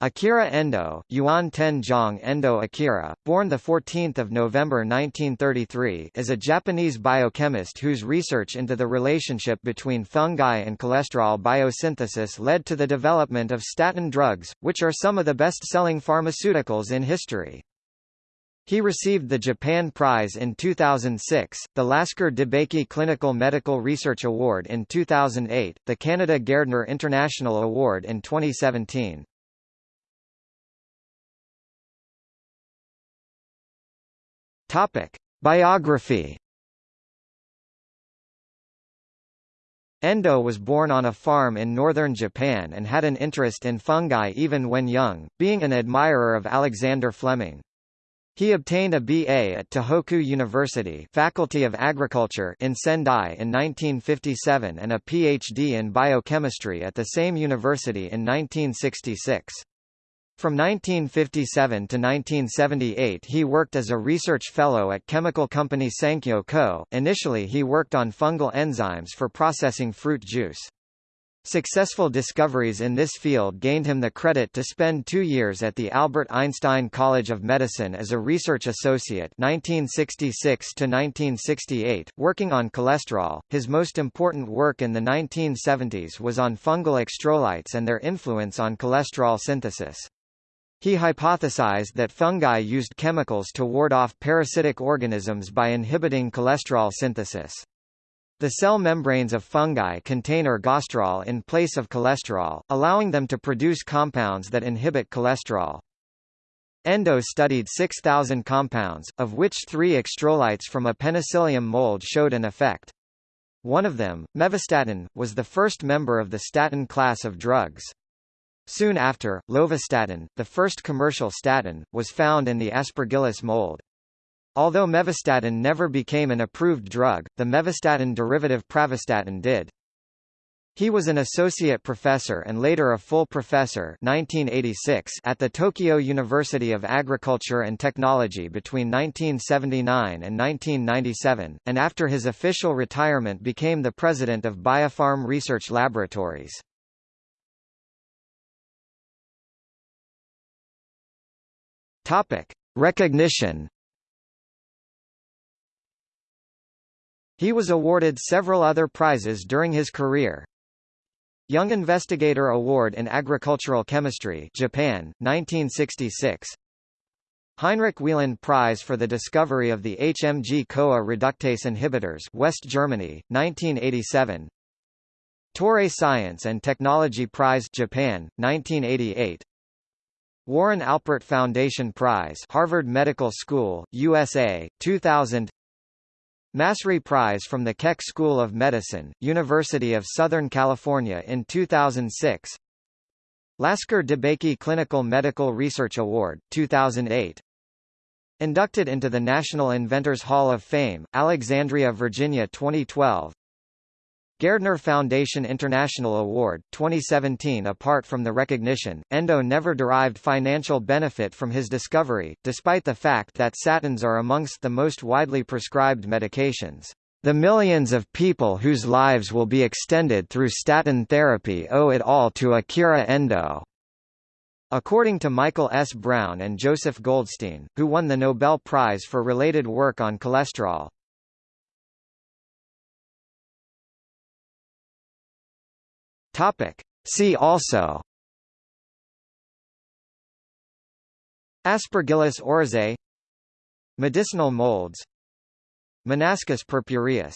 Akira Endo, Yuan Ten-jong Endo Akira, born 14 November 1933 is a Japanese biochemist whose research into the relationship between fungi and cholesterol biosynthesis led to the development of statin drugs, which are some of the best-selling pharmaceuticals in history. He received the Japan Prize in 2006, the Lasker DeBakey Clinical Medical Research Award in 2008, the Canada Gairdner International Award in 2017. Topic: Biography. Endo was born on a farm in northern Japan and had an interest in fungi even when young, being an admirer of Alexander Fleming. He obtained a BA at Tohoku University Faculty of Agriculture in Sendai in 1957 and a PhD in biochemistry at the same university in 1966. From 1957 to 1978 he worked as a research fellow at chemical company Sankyo Co. Initially he worked on fungal enzymes for processing fruit juice. Successful discoveries in this field gained him the credit to spend two years at the Albert Einstein College of Medicine as a research associate 1966 to 1968, working on cholesterol. His most important work in the 1970s was on fungal extrolites and their influence on cholesterol synthesis. He hypothesized that fungi used chemicals to ward off parasitic organisms by inhibiting cholesterol synthesis. The cell membranes of fungi contain ergosterol in place of cholesterol, allowing them to produce compounds that inhibit cholesterol. Endo studied 6,000 compounds, of which three extrolites from a penicillium mold showed an effect. One of them, mevastatin, was the first member of the statin class of drugs. Soon after, lovastatin, the first commercial statin, was found in the aspergillus mold. Although mevastatin never became an approved drug, the mevastatin derivative pravastatin did. He was an associate professor and later a full professor 1986 at the Tokyo University of Agriculture and Technology between 1979 and 1997, and after his official retirement became the president of Biopharm Research Laboratories. Topic: Recognition. He was awarded several other prizes during his career. Young Investigator Award in Agricultural Chemistry, Japan, 1966. Heinrich Wieland Prize for the discovery of the HMG-CoA reductase inhibitors, West Germany, 1987. Toray Science and Technology Prize, Japan, 1988. Warren Alpert Foundation Prize Harvard Medical School, USA, 2000 Massry Prize from the Keck School of Medicine, University of Southern California in 2006 Lasker DeBakey Clinical Medical Research Award, 2008 Inducted into the National Inventors Hall of Fame, Alexandria, Virginia 2012 Gairdner Foundation International Award, 2017 Apart from the recognition, Endo never derived financial benefit from his discovery, despite the fact that statins are amongst the most widely prescribed medications. The millions of people whose lives will be extended through statin therapy owe it all to Akira Endo. According to Michael S. Brown and Joseph Goldstein, who won the Nobel Prize for related work on cholesterol, Topic. See also. Aspergillus oryzae. Medicinal molds. Monascus purpureus